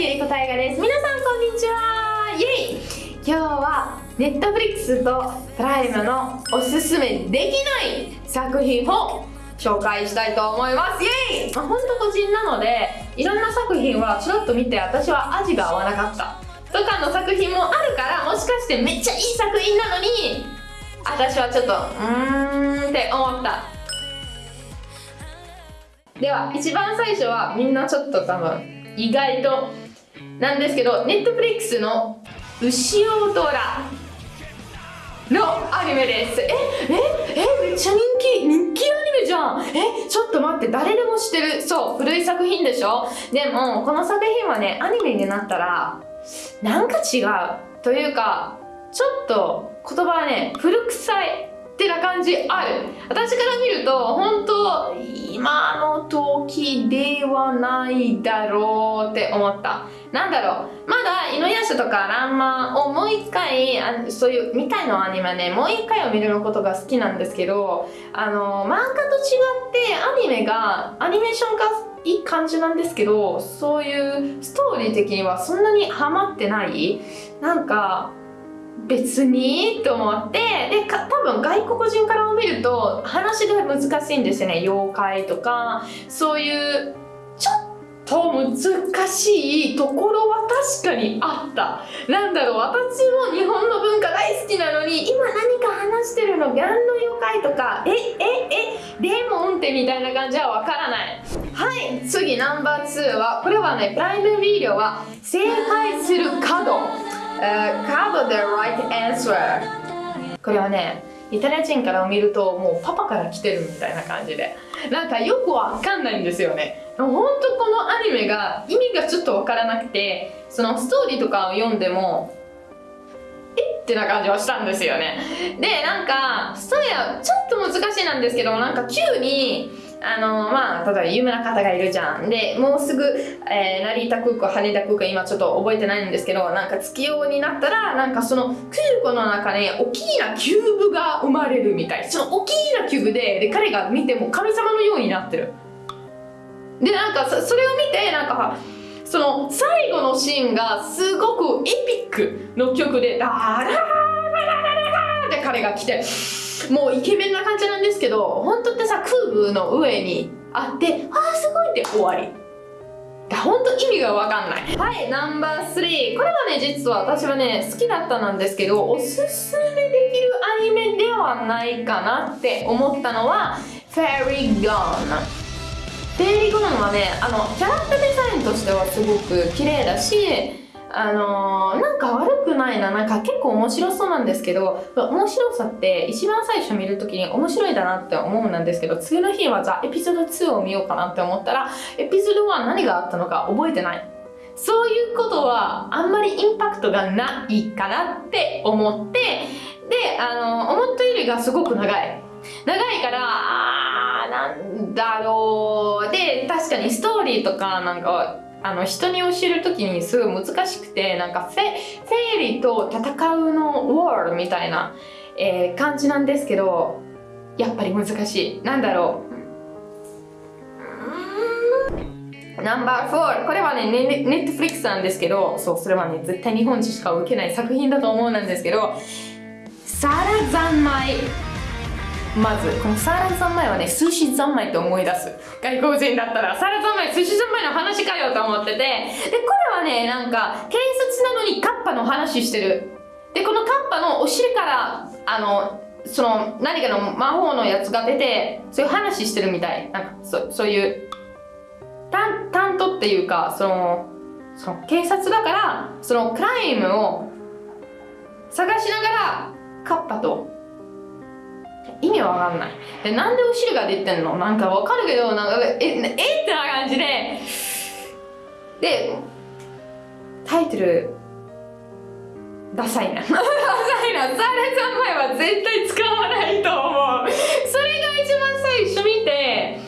ゆりこたいがです。皆さんこんにちは。イエイ。今日はネットフリックスとプライムのおすすめできない作品を紹介したいと思います。イエイ、まあ、本当個人なのでいろんな作品はちょっと見て私は味が合わなかった。とかの作品もあるからもしかしてめっちゃいい作品なのに私はちょっとうーんって思った。では一番最初はみんなちょっと多分意外となんですけどネットフリックスの「牛尾虎」のアニメです。えええめっちゃ人気人気アニメじゃん。えちょっと待って誰でも知ってる。そう古い作品でしょ？でもこの作品はねアニメになったらなんか違うというかちょっと言葉はね古臭いってな感じある。私から見ると本当今の時ではないだろうって思った。なんだろう。まだ犬夜叉とかランマをもう一回あそういうみたいのアニメねもう一回を見ることが好きなんですけどあの漫画と違ってアニメがアニメーションがいい感じなんですけどそういうストーリー的にはそんなにハマってないなんか別にと思ってで多分外国人から見ると話が難しいんですよね。妖怪とか。そういうちょっと難しいところは確かにあった。なんだろう私も日本の文化大好きなのに今何か話してるのギャンの妖怪とかえええデーモンってみたいな感じはわからない。はい次ナンバー2はこれはねプライムビデオは正解する角。Uh, cover the right answer これはねイタリア人から見るともうパパから来てるみたいな感じで。なんかよくわかんないんですよね。本当このアニメが意味がちょっとわからなくてそのストーリーとかを読んでもえってな感じはしたんですよね。でなんかストーリーはちょっと難しいなんですけどなんか急にあのまあ例えば有名な方がいるじゃん。でもうすぐ、えー、成田空港羽田空港今ちょっと覚えてないんですけどなんか月夜になったらなんかその空港の中に大きなキューブが生まれるみたい。その大きなキューブでで彼が見ても神様のようになってる。でなんかそれを見てなんかその最後のシーンがすごく epic の曲でダララララララって彼が来てもうイケメンな感じなんですけど本当ってさキューブの上にあってあーすごいって終わり。本当意味が分かんない。はいナンバー3これはね実は私はね好きだったなんですけどおすすめできるアニメではないかなって思ったのはフェリー・ゴーンフェリー・ゴーンはねあのキャラクターデザインとしてはすごく綺麗だしあのー、なんか悪くないな、なんか結構面白そうなんですけど、面白さって一番最初見るときに面白いだなって思うんですけど、次の日はじゃあエピソード2を見ようかなって思ったら、エピソード1何があったのか覚えてない。そういうことはあんまりインパクトがないかなって思って、で、あのー、思ったよりがすごく長い。長いから、あー、なんだろう。で、確かにストーリーとかなんか、あの人に教える時にすごい難しくてなんかフェフェリーと戦うのウォールみたいな、えー、感じなんですけどやっぱり難しい。なんだろう。ナンバー4これはねネネットフリックスなんですけどそうそれはね絶対日本人しか受けない作品だと思うんですけどサラ三昧まずこのサラ三昧はね寿司三昧って思い出す。外国人だったらサーラ三昧寿司三昧の話かよと思ってて。でこれはねなんか警察なのにカッパの話してる。でこのカッパのお尻からあのその何かの魔法のやつが出てそういう話してるみたい。なんかそそういう担担当っていうかそのその警察だからそのクライムを探しながらカッパと意味わかんない。でなんでお汁が出てんの？なんかわかるけどなんかええってな感じで。でタイトルダサいな。ダサいな。サーレ三枚は絶対使わないと思う。それが一番最初見て。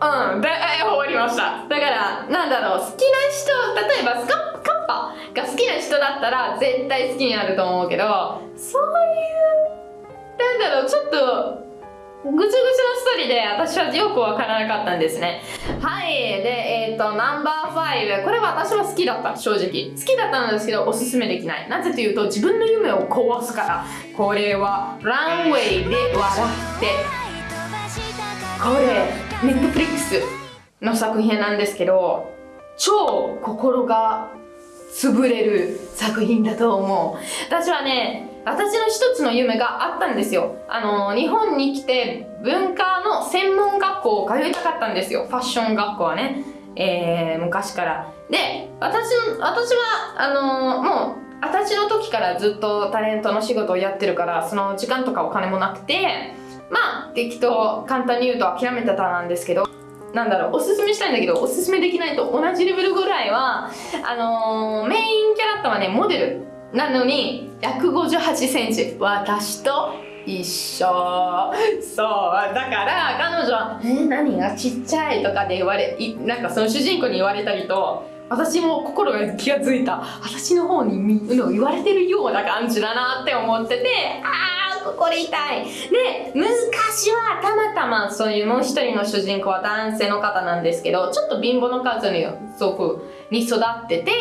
うん。で終わりました。だからなんだろう。好きな人例えばスカカパが好きな人だったら絶対好きになると思うけどそういうなんだろうちょっとぐちゃぐちゃなストりで私はよくわからなかったんですね。はいでえっ、ー、とナンバー5これは私は好きだった正直。好きだったんですけどおすすめできない。なぜというと自分の夢を壊すから。これはランウェイで笑って。これネットフリックスの作品なんですけど超心が潰れる作品だと思う。私はね私の一つの夢があったんですよ。あの日本に来て文化の専門学校を通いたかったんですよ。ファッション学校はね。えー、昔から。で私私はあのもう二十歳の時からずっとタレントの仕事をやってるからその時間とかお金もなくてまあ適当簡単に言うと諦めてたなんですけどなんだろうおすすめしたいんだけどおすすめできないと同じレベルぐらいはあのー、メインキャラクターはねモデルなのに158センチ。私と一緒。そう。だから彼女は「えー、何がちっちゃい?」とかで言われなんかその主人公に言われたりと私も心が気が付いた。私の方に言われてるような感じだなって思っててああこれ痛い。で昔はたまたまそういうもう一人の主人公は男性の方なんですけどちょっと貧乏の数にすごくに育ってて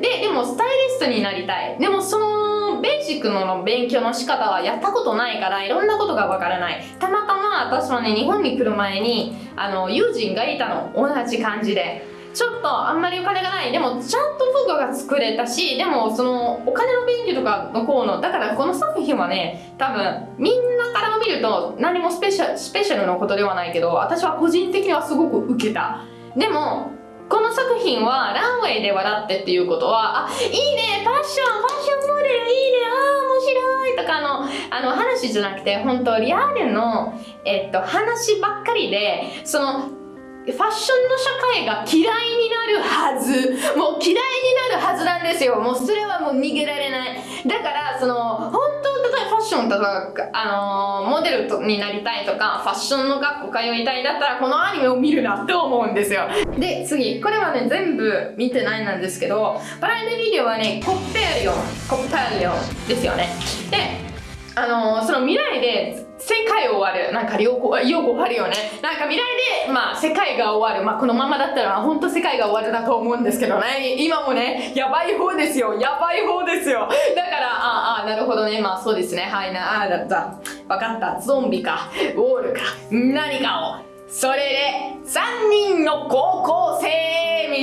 ででもスタイリストになりたい。でもそのベーシックの勉強の仕方はやったことないからいろんなことがわからない。たまたま私はね日本に来る前にあの友人がいたの。同じ感じで。ちょっとあんまりお金がない。でもちゃんと服が作れたしでもそのお金の勉強とかのこうのだからこの作品はね多分みんなから見ると何もスペシャスペシャルなことではないけど私は個人的にはすごく受けた。でもこの作品はランウェイで笑ってっていうことはあいいねファッションファッションモデルいいねああ面白いとかのあの話じゃなくて本当リアルの、えっと、話ばっかりでそのファッションの社会が嫌いになるはず。もう嫌いになるはずなんですよ。もうそれはもう逃げられない。だからその本当例えばファッションとか、あのー、モデルになりたいとかファッションの学校通いたいだったらこのアニメを見るなって思うんですよ。で次。これはね全部見てないなんですけどプライムビデオはねコッペリオンコッペリオンですよね。であのー、その未来で世界終わる。なんかよく、よくあるよね。なんか未来で、まあ世界が終わる。まあこのままだったら本当世界が終わるだと思うんですけどね。今もね、やばい方ですよ。やばい方ですよ。だから、ああ、なるほどね。まあそうですね。はいな、ああ、だった。わかった。ゾンビか、ウォールか、何かを。それで、3人の高校生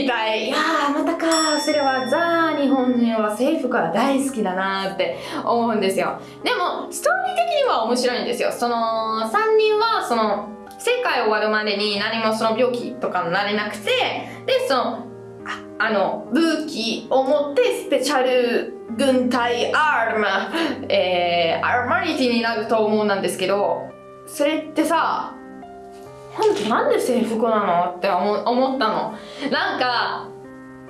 みたい。いやー、またか。それはザ・日本人は政府から大好きだなーって思うんですよ。でも、ストーリー的には面白いんですよ。その、3人は、その、世界終わるまでに何もその病気とかになれなくて、で、その、あの、武器を持ってスペシャル軍隊アーム、えー、アーマニティになると思うんですけど、それってさ、本当なんで制服なのって思ったの。なんか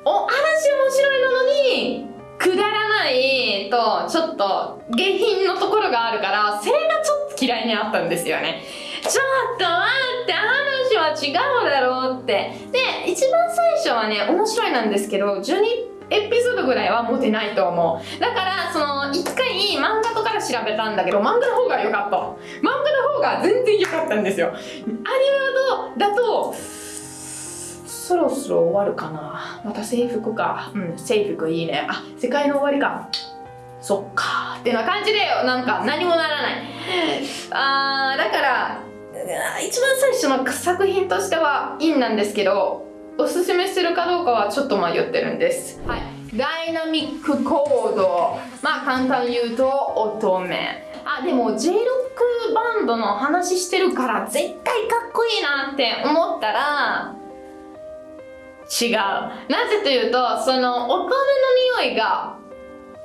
お話面白いなのにくだらないとちょっと下品のところがあるからそれがちょっと嫌いになったんですよね。ちょっと待って話は違うだろうって。で一番最初はね面白いなんですけど12エピソードぐらいは持てないと思う。だからその一回漫画とかで調べたんだけど漫画の方が良かった。漫が全然良かったんですよ。アニメだとそろそろ終わるかな。また制服か。うん制服いいね。あ世界の終わりか。そっか。ってな感じでなんか何もならない。あーだから一番最初の作品としてはいいんなんですけどおすすめするかどうかはちょっと迷ってるんです。はい。ダイナミックコード。まあ簡単に言うと乙女。あでも J ロックバンドの話してるから絶対かっこいいなって思ったら違う。なぜというとその乙女の匂いが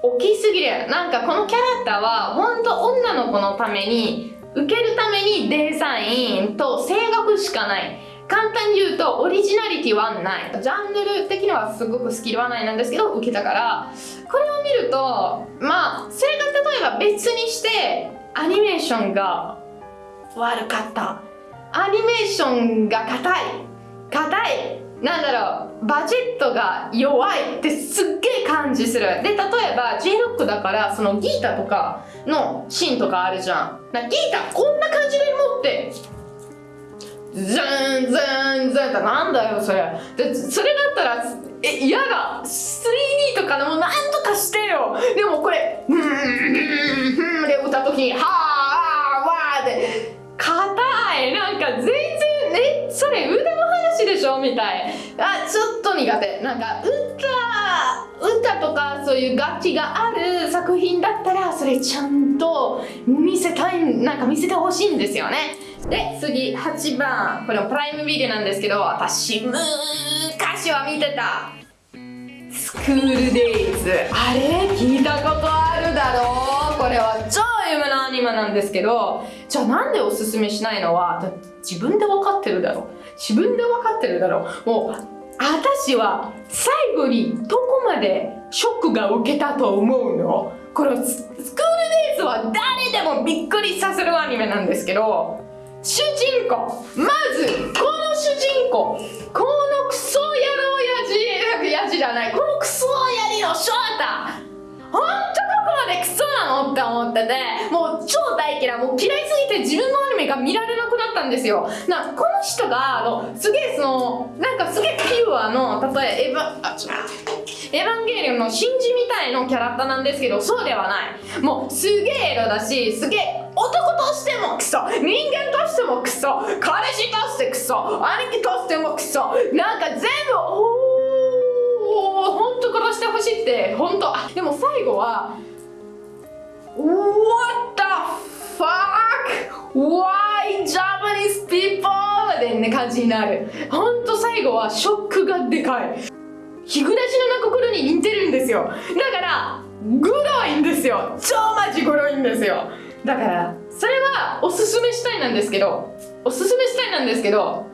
大きすぎる。なんかこのキャラクターは本当女の子のために受けるためにデザインと声楽しかない。簡単に言うとオリジナリティはない。ジャンル的にはすごくスキルはないなんですけど受けたから。これを見るとまあそれが例えば別にしてアニメーションが悪かった。アニメーションが硬い。硬い。なんだろう。バジェットが弱いってすっげえ感じする。で例えば J ロックだからそのギータとかのシーンとかあるじゃん。ギータこんな感じで持ってズンズンズンってなんだよそれ。でそれだったらえ嫌だ。3D とかでもなんとかしてよ。でもこれ「ふんふんふん」で歌う時に「はあわあ」で硬いなんか全然えそれ腕の話でしょみたいあちょっと苦手なんか歌歌とかそういう楽器がある作品だったらそれちゃんと見せたいなんか見せてほしいんですよねで次8番。これプライムビデオなんですけど私昔は見てた。スクールデイズ。あれ？聞いたことあるだろう？これは超有名なアニメなんですけどじゃあなんでおすすめしないのは自分で分かってるだろう？自分で分かってるだろう？もう私は最後にどこまでショックが受けたと思うの？このスクールデイズは誰でもびっくりさせるアニメなんですけど主人公。まずこの主人公。このクソ野郎やじやじじゃない。このクソやりの翔太。ほんとどこまでクソなのって思っててもう超大嫌い。もう嫌いすぎて自分のアニメが見られなくなったんですよ。なこの人があのすげえそのなんかすげえピュアの例えエヴァあちょっとエヴァンゲリオンの真珠みたいのキャラクターなんですけどそうではない。もうすげえエロだしすげえ男としてもクソ。人間としてもクソ。彼氏としてクソ。兄貴としてもクソ。なんか全部おお本当殺してほしいって本当。あでも最後は What the fuck? Why Japanese people? でね感じになる。本当最後はショックがでかい。日暮らしの心に似てるんですよ。だからグロいんですよ。超マジグロいんですよ。だからそれはおすすめしたいなんですけどおすすめしたいなんですけど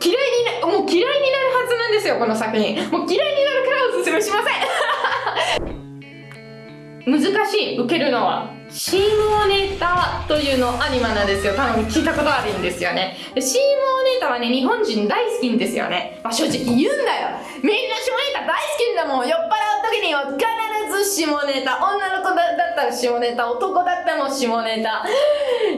嫌いになもう嫌いになるはずなんですよこの作品。もう嫌いになるからおすすめしません。難しい受けるのは。シーモネタというのアニメなんですよ。多分聞いたことあるんですよね。でシーモネタはね日本人大好きんですよね、まあ、正直言うんだよ。みんな下ネタ大好きんだもん。酔っ払う時には必ず下ネタ。女の子だったら下ネタ男だったら下ネタ。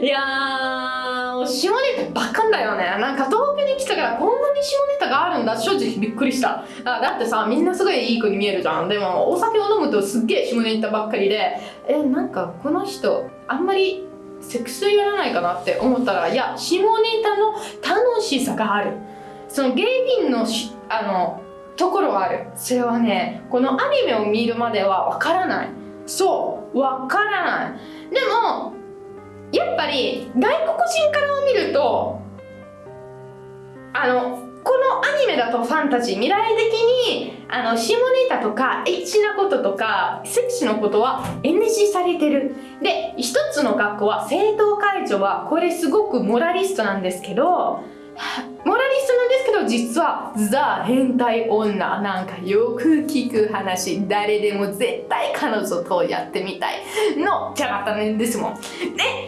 いやー下ネタばっかんだよね。なんか東京に来たからこんなに下ネタがあるんだ。正直びっくりした。あだってさみんなすごいいい子に見えるじゃん。でもお酒を飲むとすっげえ下ネタばっかりで。えなんかこの人あんまりセックスやらないかなって思ったらいや下ネタの楽しさがある。その芸人のしあのところはある。それはねこのアニメを見るまではわからない。そう。わからない。でもやっぱり外国人から見るとあのこのアニメだとファンタジー未来的にあの下ネタとかエッチなこととかセクシーのことは NG されてる。で一つの学校は生徒会長はこれすごくモラリストなんですけどモラリストなんですけど実はザ変態女なんかよく聞く話。誰でも絶対彼女とやってみたい。のキャラクターですもん。で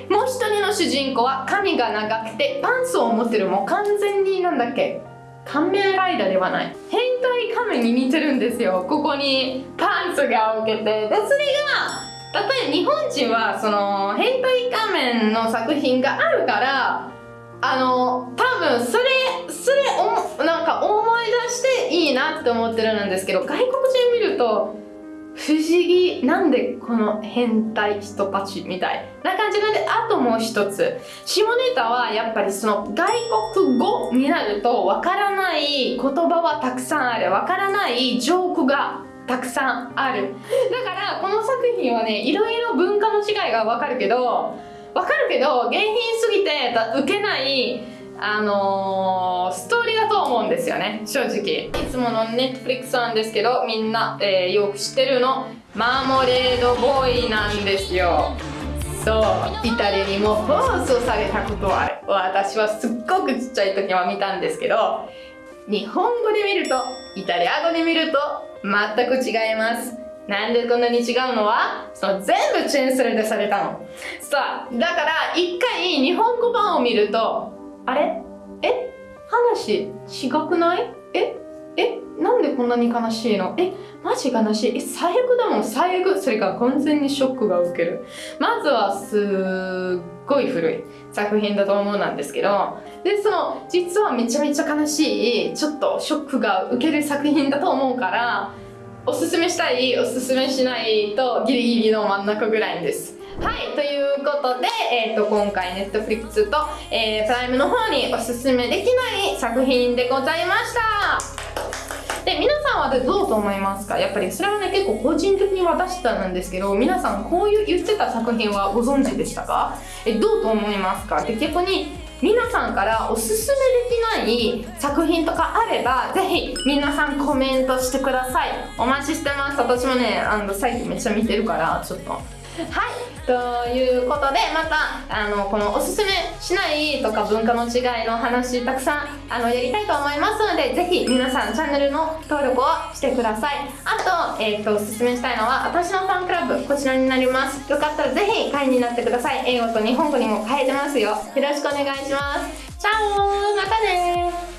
もう一人の主人公は髪が長くてパンツを持ってるもう完全になんだっけ？仮面ライダーではない。変態仮面に似てるんですよ。ここにパンツが置けて。でそれが例えば日本人はその変態仮面の作品があるからあの多分それそれおなんか思い出していいなって思ってるんですけど外国人見ると不思議なんでこの変態人たちみたいな感じなんであともう一つ。下ネタはやっぱりその外国語になるとわからない言葉はたくさんある。わからないジョークがたくさんある。だからこの作品はねいろいろ文化の違いがわかるけどわかるけど原品すぎて受けないあのー、ストーリーだと思うんですよね正直。いつものネットフリックスなんですけどみんな、えー、よく知ってるのマーモレードボーイなんですよ。そうイタリアにも放送されたことはある。私はすっごくちっちゃい時は見たんですけど日本語で見るとイタリア語で見ると全く違います。なんでこんなに違うのは？その全部チェーンスレでされたの。さあだから一回日本語版を見るとあれ？え？話違くない？え？え？なんでこんなに悲しいの？え？マジ悲しい？え？最悪だもん。最悪。それから完全にショックが受ける。まずはすっごい古い作品だと思うなんですけど。でその実はめちゃめちゃ悲しいちょっとショックが受ける作品だと思うからおすすめしたいおすすめしないとギリギリの真ん中ぐらいです。はいということで、えーと、今回 Netflix と、えー、プライムの方におすすめできない作品でございました。で皆さんはどうと思いますか？やっぱりそれはね結構個人的に私たなんですけど皆さんこういう言ってた作品はご存知でしたか？えどうと思いますか？で逆に皆さんからおすすめできない作品とかあればぜひ皆さんコメントしてください。お待ちしてます。私もねあの最近めっちゃ見てるからちょっと。はいということでまたあのこのおすすめしないとか文化の違いの話たくさんあのやりたいと思いますのでぜひ皆さんチャンネルの登録をしてください。あと,、えーと、おすすめしたいのは私のファンクラブこちらになります。よかったらぜひ会員になってください。英語と日本語にも変えてますよ。よろしくお願いします。チャオまたね